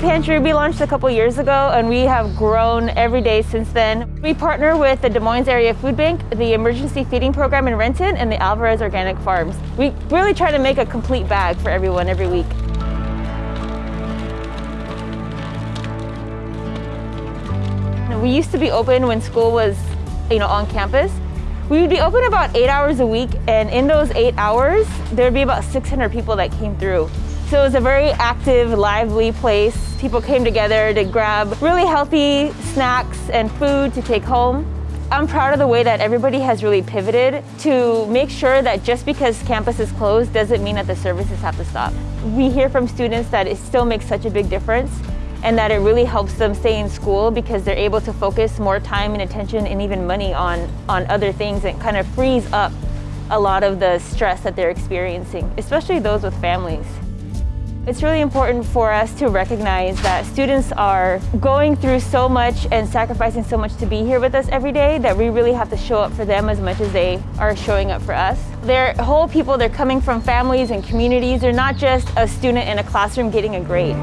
Pantry we launched a couple years ago and we have grown every day since then. We partner with the Des Moines Area Food Bank, the Emergency Feeding Program in Renton, and the Alvarez Organic Farms. We really try to make a complete bag for everyone every week. We used to be open when school was you know, on campus. We would be open about eight hours a week and in those eight hours, there would be about 600 people that came through. So it was a very active, lively place. People came together to grab really healthy snacks and food to take home. I'm proud of the way that everybody has really pivoted to make sure that just because campus is closed doesn't mean that the services have to stop. We hear from students that it still makes such a big difference and that it really helps them stay in school because they're able to focus more time and attention and even money on, on other things and kind of frees up a lot of the stress that they're experiencing, especially those with families. It's really important for us to recognize that students are going through so much and sacrificing so much to be here with us every day that we really have to show up for them as much as they are showing up for us. They're whole people, they're coming from families and communities. They're not just a student in a classroom getting a grade.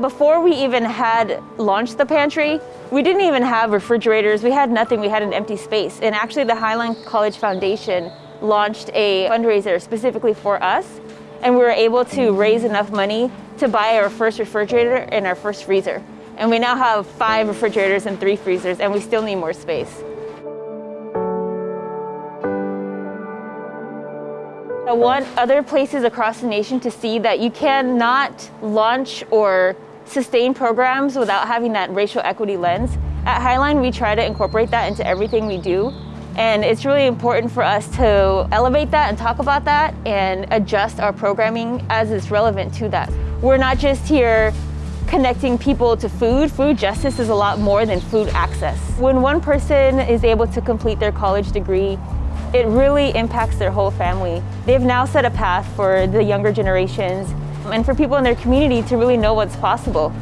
Before we even had launched the pantry, we didn't even have refrigerators. We had nothing. We had an empty space. And actually the Highline College Foundation launched a fundraiser specifically for us and we were able to raise enough money to buy our first refrigerator and our first freezer. And we now have five refrigerators and three freezers and we still need more space. I want other places across the nation to see that you cannot launch or sustain programs without having that racial equity lens. At Highline, we try to incorporate that into everything we do. And it's really important for us to elevate that and talk about that and adjust our programming as it's relevant to that. We're not just here connecting people to food. Food justice is a lot more than food access. When one person is able to complete their college degree, it really impacts their whole family. They've now set a path for the younger generations and for people in their community to really know what's possible.